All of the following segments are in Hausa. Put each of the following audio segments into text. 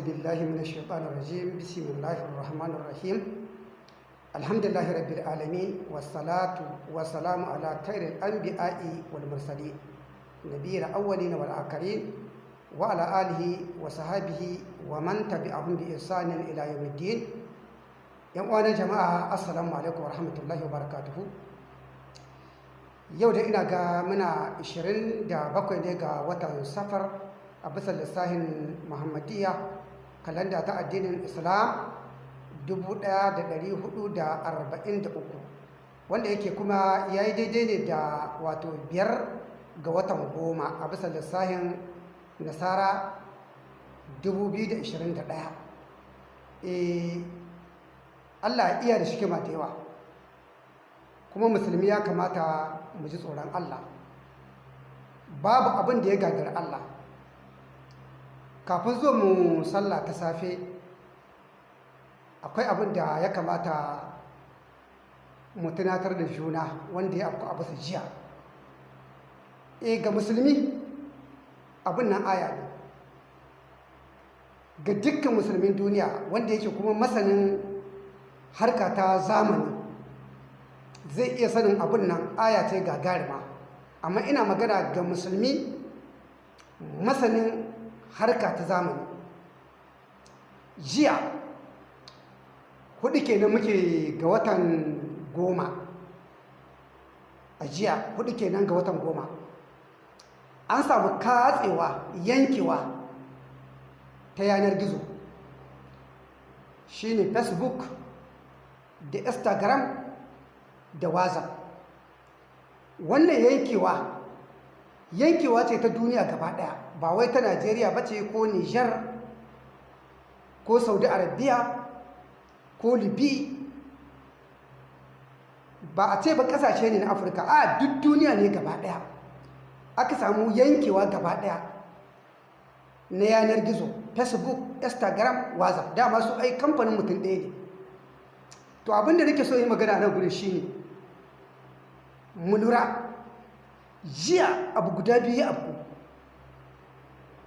بالله من الشيطان الرجيم بسم الله الرحمن الرحيم الحمد لله رب العالمين والصلاة والسلام على خير الأنبياء والمرسلين نبي الأولين والآخرين وعلى آله وصحابه ومن تبعهم بإحسان إلى يوم الدين yan uwanan jama'a assalamu alaikum warahmatullahi wabarakatuhu yau da ina ga muna 27 ne ga watan safar a bisa lissahin muhammadiyya kalanda ta addinin islam 1443 wanda yake kuma ya yi daidai ne da wato biyar ga watan goma a bisa lissahin nasara 2021 Allah iya da shikima da yawa. Kuma musulmi ya kamata mu ji tsoron Allah. Babu abin da ya gagari Allah. Kafin zo mu sallah ta safe akwai abin da ya kamata mu tunatar da juna wanda ya afku a bisa jiya. E ga musulmi abin nan aya ne. Ga dukkan musulmin duniya wanda yake kuma masanin harka ta zamani zai iya sanin abin nan aya ce gagarima. Amma ina magana ga musulmi masanin harka ta zamani. Jiya huɗu kenan muke ga watan goma. A jiya huɗu kenan ga watan goma. An samu katsewa yankewa ta yanar gizo. Shine facebook da instagram da whatsapp. Wannan yankewa yankewa ce ta duniya gaba ɗaya ba wai ta najeriya ba ce ko niger ko saudi arabia ko libi. Ba a ce ba ƙasashe ne na afirka. A duk duniya ne gaba ɗaya aka samu yankewa gaba ɗaya na yanar gizo facebook instagram whatsapp. Dama su ai kamfanin mutum ɗaya ne. To abin da nake so yi magana nan gudun shi ne mu lura. Jiya abu guda biyu abu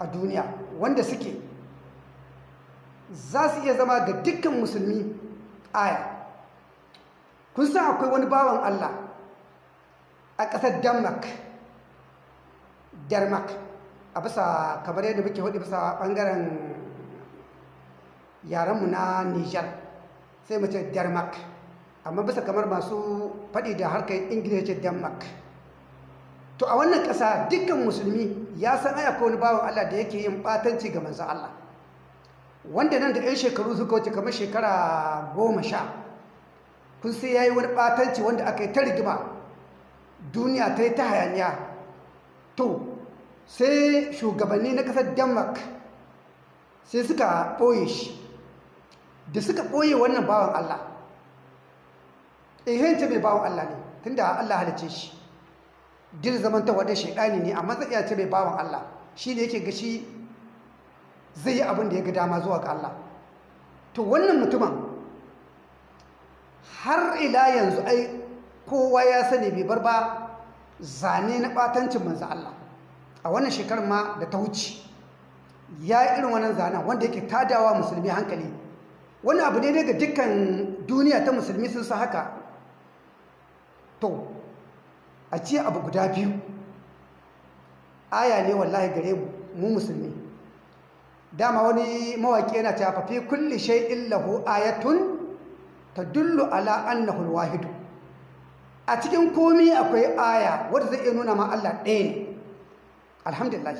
a duniya wanda suke za su iya zama ga dukkan musulmi aya. Kun san akwai wani bawan Allah a ƙasar denmark denmark a bisa kamar yadda muke huɗu bisa ɓangaren yarenmu na nijar sai mace denmark. Amma bisa kamar masu faɗi da harkar ingilishi denmark. To a wannan ƙasa dukkan musulmi ya san aya ko wani bawan Allah da yake yin ɓatanci ga manzan Allah. Wanda nan da 'yan shekaru suka wuce kamar shekara goma sha kun sai ya yi wani ɓatanci wanda aka yi ta rigima. Duniya ta yi ta hayaniya. To sai shugabanni na ƙasar denmark sai suka ɓoye shi. Da suka ɓoye wannan bawan Allah ihence mai bawan Allah ne tunda Allah halice shi. Dir zamanta wadda shaidani ne amma zai ce mai bawan Allah. Shi ne yake gashi zai yi abin da ya ga dama zuwa ga Allah. To wannan mutumin har ila yanzu ai kowa ya sani bai bar ba zane na batancin manzo Allah. A wannan shekarar ma da ta wuce ya irin wannan zanen wanda yake tadawa musulmi hankali. Wani abu ne daga dukkan duniya ta musulmi sun sa haka. To a ce abu guda biyu. Aya ne wallahi gare mu mu musulmi. Dama wani mawaƙi yana ta fafi kulli shay'in lahu ayatun tadullu ala annahu alwahid a cikin komai akwai aya wanda zai iya nuna ma Allah ɗaya ne. Alhamdulillah.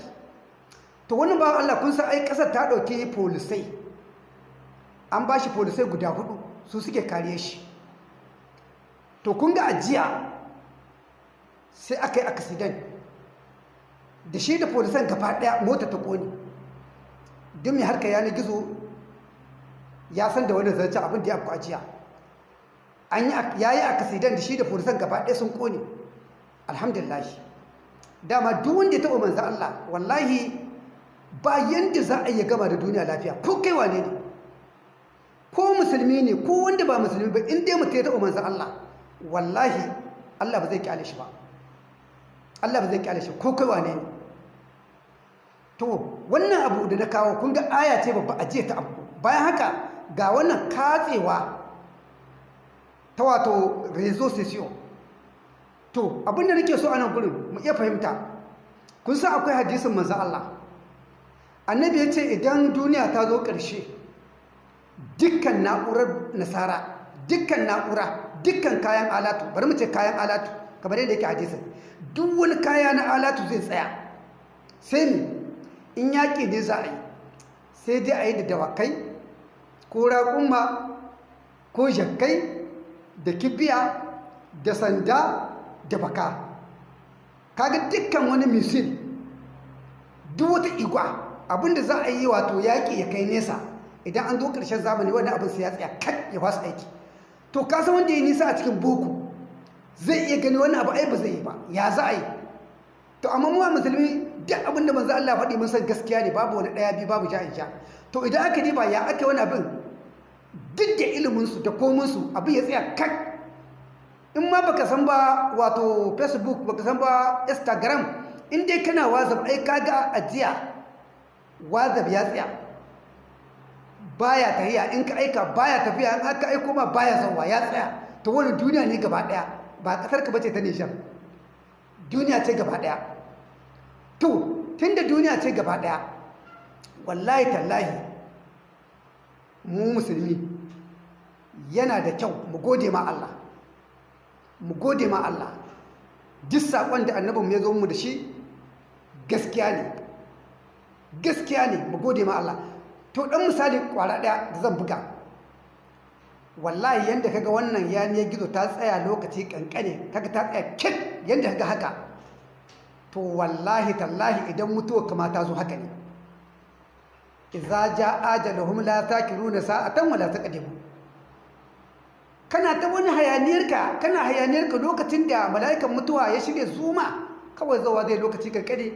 To wannan ba Allah kun san ai ƙasar ta ɗauki polisai. An ba shi polisai guda huɗu su suke kariye shi. To kun ga ajiya sai aka yi accident. Da shi da polisan gaba ɗaya mota ta ƙone duk mai harka yanar gizo ya san da wani zarce abin da ya fi ajiya ya yi accident da shi da polisan gaba ɗaya sun ƙone alhamdulillah. Dama duk wanda ya taɓa manza Allah wallahi ba yanda za a yi gama da duniya lafiya. Ko kai wane ne? Ko musulmi ne ko wanda ba musulmi ba in dai mutum ya taɓa manzan Allah wallahi Allah ba zai ƙyale shi ba. Allah ba zai ƙyale shi ko kai wane ne? To wannan abu da na kawo kun ga aya ce babba a ta abu bayan haka ga wannan katsewa ta wato rezo sesiyo to abin da nake so a nan gurin mu iya fahimta. Kun san akwai hadisin manzo Allah. Annabi ya ce idan duniya ta zo ƙarshe dukkan na'urar nasara dukkan na'ura dukkan kayan alatu bari mu ce kayan alatu. Kamar yadda yake hadisin duk wani kaya na alatu zai tsaya. Sai ne in yaƙi ne za a yi sai dai a yi da dawakai ko raƙumma ko jakkai da kibiya da sanda da baka. Kaga dukkan wani misil duk wata igwa abin da za a yi wato yaƙi ya kai nesa idan an zo ƙarshen zamani wani abin sai ya tsaya kan ya fasa aiki. To kasa wanda ya nisa a cikin boko? Zai iya gani wani abu ai ba zai yi ba. Ya za a yi? To amma mu musulmi duk abin da manzo Allah faɗi mun san gaskiya ne babu wani ɗaya biyu babu ja'in sha to idan aka diba ya aka wani abin duk da ilimin su da komin su abin ya tsaya kan in ma baka san ba wato facebook baka san ba instagram in dai kana wazab ai kaga ajiya wazab ya tsaya. Baya tafiya in ka aika baya tafiya in aka aiko ma baya zauwa ya tsaya. To wani duniya ne gaba ɗaya ba ƙasar ka bace ta nishan duniya ce gaba ɗaya to tunda duniya ce gaba ɗaya wallahi tallahi mu musulmi yana da kyau mu gode ma Allah. Mu gode ma Allah. Duk saƙon da annabin ya zo mu da shi gaskiya ne. Gaskiya ne mu gode ma Allah. To ɗan misali ƙwara ɗaya da zan buga. Wallahi yadda kaga wannan yaniyar gizo ta tsaya lokaci ƙanƙane kaga ta tsaya kit yadda kaga haka. To wallahi tallahi idan mutuwa kama ta zo haka ne. Idza jaa ajaluhum la takiruna sa'atan wala taqdimu. Kana ta wani hayaniyarka kana hayaniyarka lokacin da mala'ikan mutuwa ya shirya zuma kawai zawa zai lokaci kankare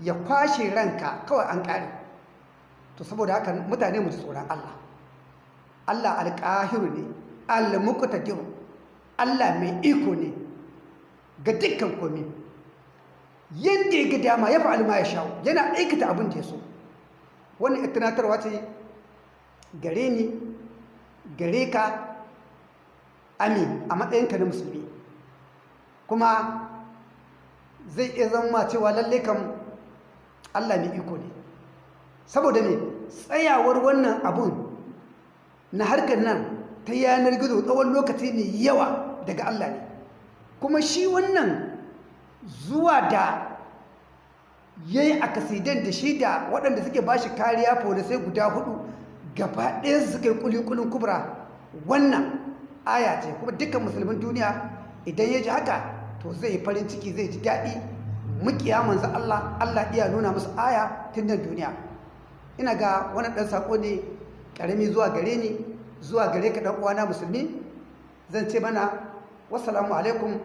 ya kwashe ranka kawai an kare to saboda haka mutane mu tsoron Allah. Allah alƙahiru ne al-muqtadiru Allah mai iko ne ga dukkan komai. Yanda ya ga dama ya fa'al ma ya shawo yana aikata abin da ya so. Wannan tunatarwa ce gare ni gare ka amin a matsayinka na musulmi. Kuma zai iya zama cewa lalle kan Allah mai iko ne. Saboda ne tsayawar wannan abun na harkar nan ta yanar gizo tsawon lokaci ne yawa daga Allah ne. Kuma shi wannan zuwa da ya yi akasidan da shi da waɗanda suke ba shi kariya sai guda huɗu gaba ɗaya suka yi kulikulin kubra wannan aya ce. Kuma dukkan musulmin duniya idan ya ji haka to zai farin ciki zai ji daɗi. Mukiya manzo Allah Allah iya nuna musu aya tun duniya. Ina ga wani ɗan saƙo ne ƙarami zuwa gare ni zuwa gare ka ɗan uwana musulmi zan ce mana wassalamu alaikum